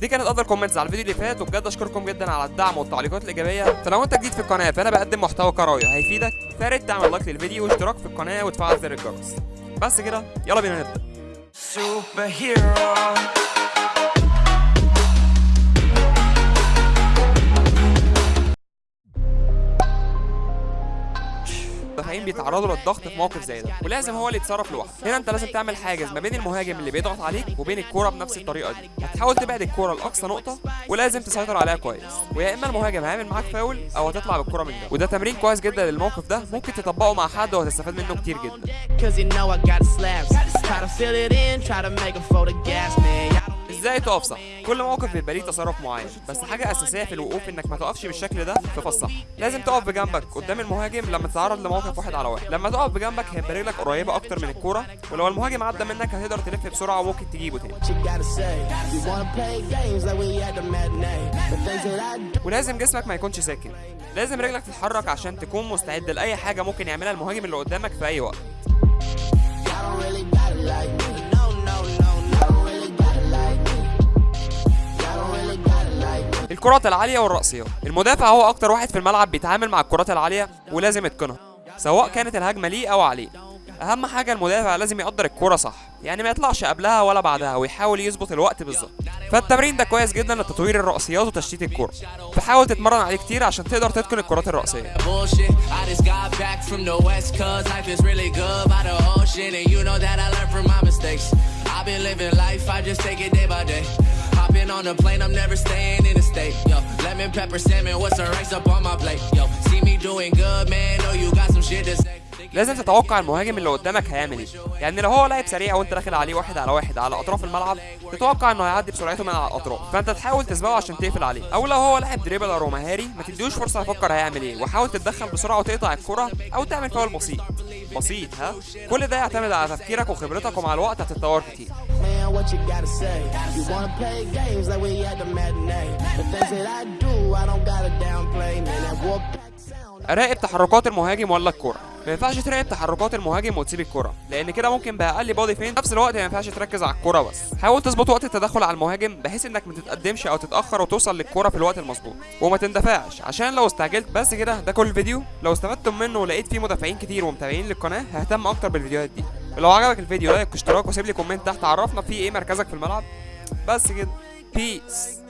دي كانت افضل comments على الفيديو اللي فات وبجد أشكركم جدا على الدعم والتعليقات الإيجابية. فلو أنت جديد في القناة فأنا بقدم محتوى كروي هيفيدك. فيا ريت تعمل like للفيديو واشتراك في القناة وتفعل زر الجرس. بس كده يلا بينا نبدأ. المدافعين بيتعرضوا للضغط في موقف زي ده. ولازم هو اللي يتصرف لوحده. هنا انت لازم تعمل حاجز ما بين المهاجم اللي بيضغط عليك وبين الكورة بنفس الطريقة دي. هتحاول تبعد الكورة لأقصى نقطة ولازم تسيطر عليها كويس. ويا إما المهاجم هيعمل معاك فاول أو هتطلع بالكورة من جنب وده تمرين كويس جدا للموقف ده. ممكن تطبقه مع حد وهتستفاد منه كتير جدا. إزاي تقف صح؟ كل موقف بيبقى ليه تصرف معين بس حاجة أساسية في الوقوف إنك ما تقفش بالشكل ده في فص صح لازم تقف بجنبك قدام المهاجم لما تتعرض لموقف واحد على واحد. لما تقف بجنبك هيبقى رجلك قريبة أكتر من الكورة ولو المهاجم عدى منك هتقدر تلف بسرعة وممكن تجيبه تاني. ولازم جسمك ما يكونش ساكن. لازم رجلك تتحرك عشان تكون مستعد لأي حاجة ممكن يعملها المهاجم اللي قدامك في أي وقت. الكرات العالية والرأسيات المدافع هو أكتر واحد في الملعب بيتعامل مع الكرات العالية ولازم يتقنها سواء كانت الهجمة ليه أو عليه. أهم حاجة المدافع لازم يقدر الكرة صح يعني ما يطلعش قبلها ولا بعدها ويحاول يظبط الوقت بالظبط. فالتمرين ده كويس جدا لتطوير الرأسيات وتشتيت الكرة فحاول تتمرن عليه كتير عشان تقدر تتقن الكرات day. Hopping on a plane, I'm never staying in the state. Yo, lemon pepper salmon, what's the rice up on my plate? Yo, see me doing good, man. Know you got some shit to say. لازم تتوقع المهاجم اللي قدامك هيعمل إيه يعني لو هو لاعب سريع وأنت داخل عليه واحد على واحد على أطراف الملعب تتوقع إنه هيعدي بسرعته من على الأطراف فأنت تحاول تسبقه عشان تقفل عليه أو لو هو لاعب دريبلر ومهاري ما تديهوش فرصة يفكر هيعمل إيه وحاول تتدخل بسرعة وتقطع الكرة أو تعمل فاول بسيط بسيط ها كل ده يعتمد على تفكيرك وخبرتك ومع الوقت هتتطور كتير what you gotta say? You wanna play games like we at the matinee. The things that I do, I don't gotta downplay, man. That war pack sound. تحركات المهاجم ولا الكرة ما ينفعش تراقب تحركات المهاجم وتسيب الكرة لأن كده ممكن بأقل body feint في نفس الوقت ما ينفعش تركز على الكرة بس حاول تظبط وقت التدخل على المهاجم بحيث إنك ما تتقدمش أو تتأخر وتوصل للكرة في الوقت المظبوط وما تندفعش عشان لو استعجلت بس كده ده كل الفيديو لو استفدتم منه ولقيت فيه مدافعين كتير ومتابعين للقناة ههتم أكتر بالفيديوهات دي لو عجبك الفيديو like واشتراك وسيب لي comment تحت عرفنا فيه إيه مركزك في الملعب. بس كده. peace